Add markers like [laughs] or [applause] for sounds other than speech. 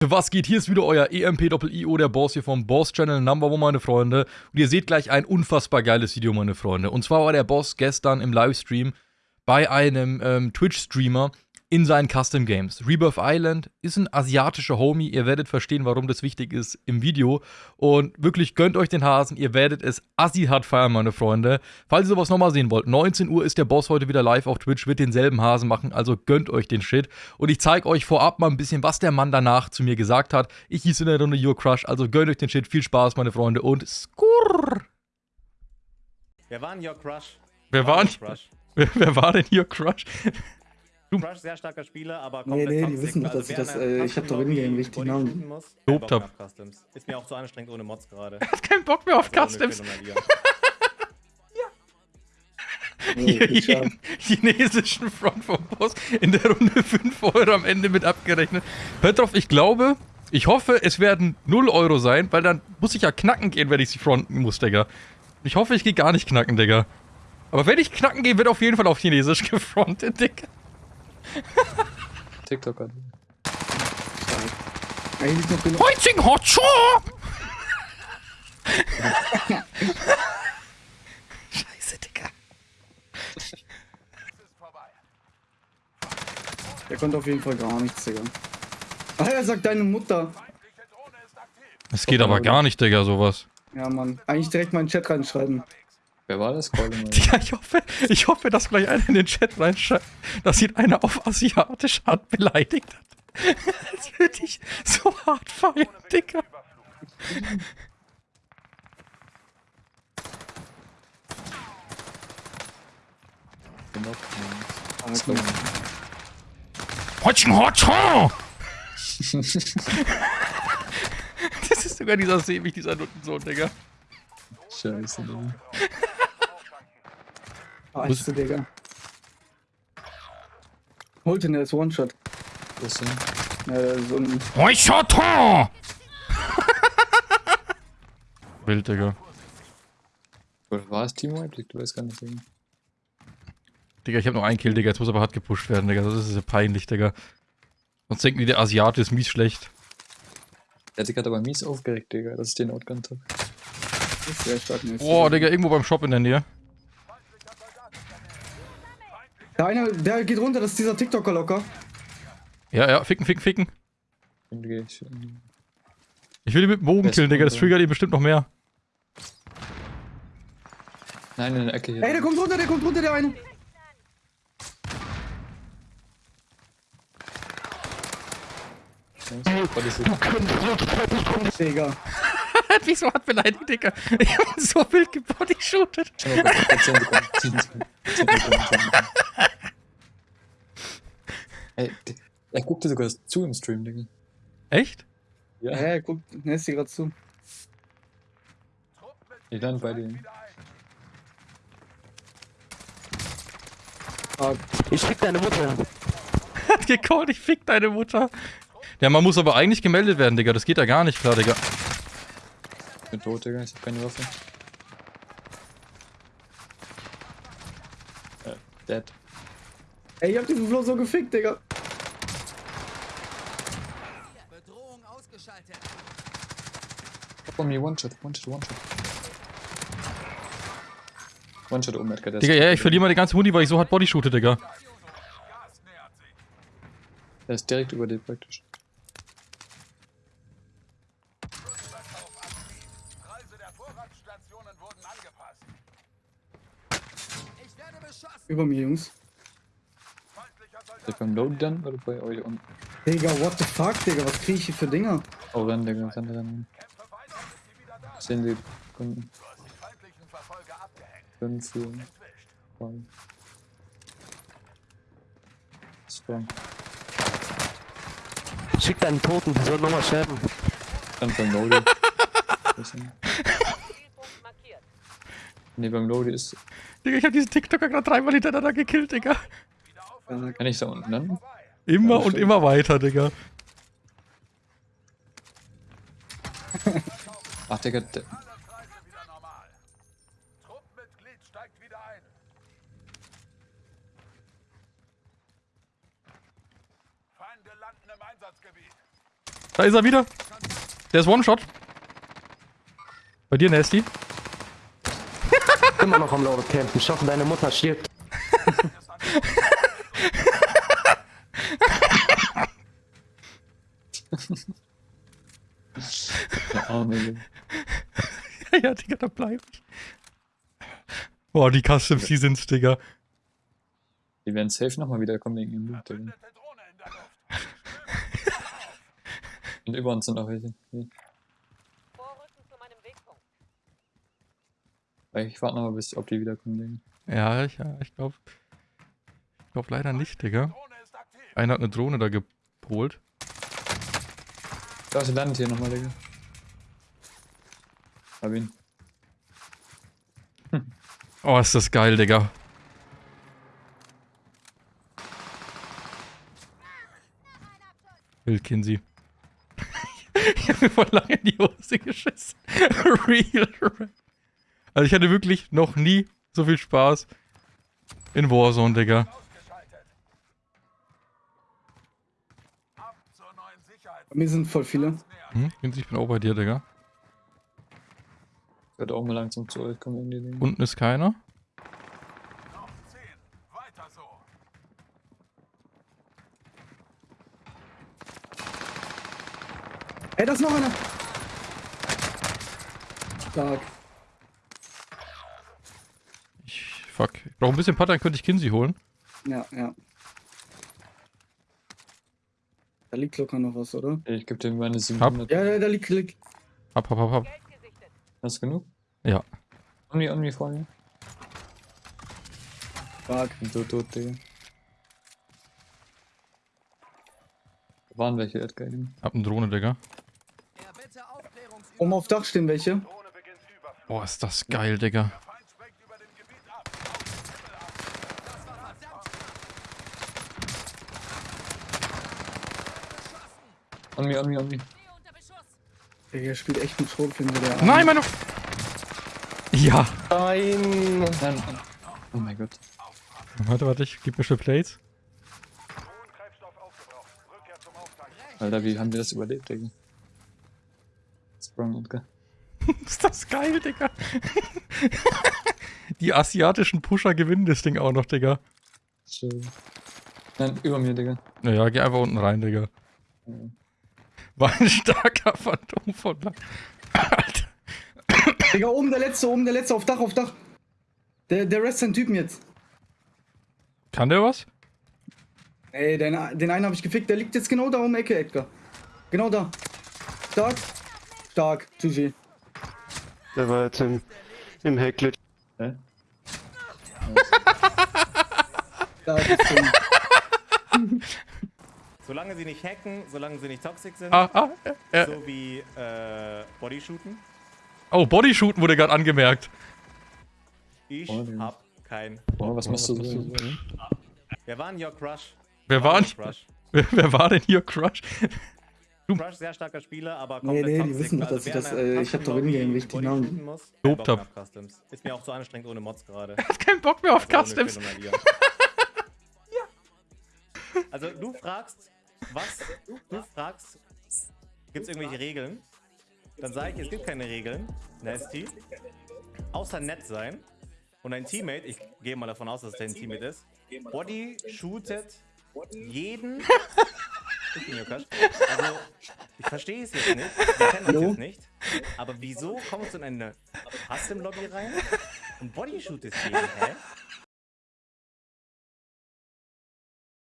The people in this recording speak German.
Was geht? Hier ist wieder euer EMP-Doppel-IO, der Boss hier vom Boss Channel Number One, meine Freunde. Und ihr seht gleich ein unfassbar geiles Video, meine Freunde. Und zwar war der Boss gestern im Livestream bei einem ähm, Twitch-Streamer in seinen Custom Games. Rebirth Island ist ein asiatischer Homie. Ihr werdet verstehen, warum das wichtig ist im Video. Und wirklich gönnt euch den Hasen. Ihr werdet es assi hart feiern, meine Freunde. Falls ihr sowas nochmal sehen wollt, 19 Uhr ist der Boss heute wieder live auf Twitch, wird denselben Hasen machen. Also gönnt euch den Shit. Und ich zeige euch vorab mal ein bisschen, was der Mann danach zu mir gesagt hat. Ich hieß in der Runde Your Crush. Also gönnt euch den Shit. Viel Spaß, meine Freunde. Und skurr. Wer war denn Your Crush? Wer war, denn denn, wer, [laughs] wer war denn Your Crush? Crush, sehr starker Spieler, aber Nee, komplett nee, die toxic. wissen nicht, Also dass ich wer das, äh, ich hab doch Custom-Lobby in-game richtig Namen. Bock hab. mehr auf Customs. Ist mir auch zu anstrengend ohne Mods gerade. [laughs] hat keinen Bock mehr auf Also Customs. Nee, [laughs] [laughs] chinesischen Front vom Boss in der Runde 5 Euro am Ende mit abgerechnet. Petrov, ich glaube, ich hoffe, es werden 0 Euro sein, weil dann muss ich ja knacken gehen, wenn ich sie fronten muss, Digga. Ich hoffe, ich gehe gar nicht knacken, Digga. Aber wenn ich knacken gehe, wird auf jeden Fall auf Chinesisch gefrontet, Digga. [laughs] TikToker. Eigentlich noch genug. Heuzing Hotscho! Scheiße, Digga. Der konnte auf jeden Fall gar nichts, Digga. Ach, er sagt deine Mutter. Es geht aber gar nicht, Digga, sowas. Ja, Mann. Eigentlich direkt mal in den Chat reinschreiben. Wer war das? [laughs] Ja, ich hoffe, ich hoffe, dass gleich einer in den Chat reinschreibt, dass ihn einer auf asiatische Art beleidigt hat. [laughs] Das würde ich so hart feiern, gut. Hotchen Hotchen! Das ist sogar dieser Säbig, dieser Nuttensohn, Digga. Scheiße, Digga. Scheiße, Digga. Holt ihn, der ist One-Shot. Wo ist denn? Ja, der ist unten. Hotchen! [laughs] Wild, Digga. War es Timo? Ich weiß gar nicht. Digga. Digga, ich hab noch einen Kill, Digga. Jetzt muss aber hart gepusht werden, Digga. Das ist ja peinlich, Digga. Sonst denken die, der Asiate ist mies schlecht. Der hat sich gerade aber mies aufgeregt, Digga, dass ich den outgunnt hab. Boah, Digga, irgendwo beim Shop in der Nähe. Der eine, der geht runter, das ist dieser TikToker locker. Ja, ja, ficken, ficken, ficken. Ich. Will ihn mit dem Bogen killen, Digga. Das triggert ihn bestimmt noch mehr. Nein, in der Ecke hier. Ey, der kommt runter, der kommt runter, der eine. Digga. [laughs] hat mich so hart beleidigt, Digga. Ich hab ihn so wild gebodyshootet. Schau Ey, der- er guckte sogar zu im Stream, Digga. Echt? Ja, Ja, ja, guck, er ist hier gerade zu. ich lande bei dir. Ah, Ich fick deine Mutter. [laughs] Hat gecallt, ich fick deine Mutter. Ja, man muss aber eigentlich gemeldet werden, Digga. Das geht ja gar nicht klar, Digga. Ich bin tot, Digga, ich hab keine Waffe. Äh, dead. Ey, ich hab diesen Flo so gefickt, Digga. Bedrohung ausgeschaltet. Oh, mir One-Shot, One-Shot, One-Shot. One-Shot oben, Edgar. Digga, ja, ich verliere mal die ganze Hundi, weil ich so hart bodyshoote, Digga. Der ist direkt über dir praktisch. Ich werde beschossen. Über mir, Jungs. Ist der beim Load dann oder bei euch unten? Digga, what the fuck, Digga, was krieg ich hier für Dinger? Oh, rennen, Digga, rennen, rennen. Zehn Sekunden. Fünf, vier, drei. Zwei. Schick deinen Toten, der soll nochmal sterben. Dann beim Lodi. Ne, beim Lodi ist. Digga, ich hab diesen TikToker gerade dreimal hintereinander gekillt, Digga. Kann ich da unten landen? Immer Ja, und immer weiter, Digga. Ach, Digga, der, Einsatzkreise wieder normal. Truppenmitglied steigt wieder ein. Feinde landen im Einsatzgebiet. Da ist er wieder. Der ist One-Shot. Bei dir, Nasty. Immer noch am Lobby campen. Ich hoffe, deine Mutter stirbt. [laughs] Der Arme. Ja, [laughs] ja, Digga, da bleib ich. Boah, die Customs, die sind's, Digga. Die werden safe nochmal wiederkommen wegen ihrem Loot, Digga. Und über uns sind auch welche. Hier. Ich warte noch mal, bis, ob die wiederkommen, Digga. Ja, ich, ja, ich glaube. Ich glaube leider nicht, Digga. Einer hat eine Drohne da geholt. Da, sie landet hier nochmal, Digga. Hab ihn. Oh, ist das geil, Digga. Wild Kinsey. [laughs] ich hab mir voll lange in die Hose geschissen. [laughs] Real rap. Also ich hatte wirklich noch nie so viel Spaß in Warzone, Digga. Bei mir sind voll viele. Hm? Kinsey, ich bin auch bei dir, Digga. Ich werde auch mal langsam zu euch kommen, irgendwie, Digga. Unten ist keiner. Noch 10. Weiter so. Ey, da ist noch einer. Stark. Ich, fuck. Ich brauche ein bisschen Putter, dann könnte ich Kinsey holen. Ja, ja. Da liegt locker noch was, oder? Ich gebe dir meine 700. Ja, ja, da liegt, liegt. Hab, hab, hab, hab. Hast du genug? Ja. Omni, Omni vor mir. Tot, tot, Digga. Da waren welche, Edgar. Hab eine Drohne, Digga. Oben auf Dach stehen welche. Boah, ist das geil, Digga. Der Feind schwenkt über dem Gebiet ab. Aus dem Himmel ab. Das war verdammt. Omni, Omni, Omni. Stehe unter Beschuss. Der spielt echt mit Schrotflinte, der. Nein, meine... Ja. Nein. Nein. Oh mein Gott. Warte, warte, ich gib mir schnell Plates. Alter, wie haben wir das überlebt, Digga? Sprung, Edgar. [laughs] Ist das geil, Digga. [laughs] Die asiatischen Pusher gewinnen das Ding auch noch, Digga. Chill. Nein, über mir, Digga. Naja, geh einfach unten rein, Digga. War ein starker Phantom von lang. Alter. Digga, oben der letzte, oben der letzte, auf Dach, auf Dach. Der, der Rest sind Typen jetzt. Kann der was? Ey, den, den einen habe ich gefickt, der liegt jetzt genau da um die Ecke, Edgar. Genau da. Stark. Stark, GG. Der war jetzt im, im Heckglitch. Hä? [laughs] Stark ist Ding. Solange sie nicht hacken, solange sie nicht toxic sind, Ah, ah, äh, so wie äh, Bodyshooten. Oh, Bodyshooten wurde gerade angemerkt. Ich Oh, hab kein. Oh, was machst du so? Wer war denn your Crush? Wer war, your denn- Crush? [laughs] wer, wer war denn hier Crush? Crush, sehr starker Spieler, aber Nee, komplett nee, die toxic. wissen doch, Also dass ich wer das, äh, ich hab doch Custom-Lobby in-game richtig Namen. muss, Lob kein Bock top. mehr auf Customs. Ist mir auch zu anstrengend ohne Mods gerade. [laughs] Hat keinen Bock mehr auf Ohne Customs. Phänomenalier. [laughs] Also du fragst, was? Du fragst, gibt es irgendwelche Regeln? Dann sage ich, es gibt keine Regeln, Nasty. Außer nett sein. Und ein Teammate, ich gehe mal davon aus, dass es dein Teammate ist, Body shootet jeden. [laughs] Also, ich verstehe es jetzt nicht. Wir kennen uns jetzt nicht. Aber wieso kommst du in eine Custom-Lobby rein und Body shootest jeden, hä?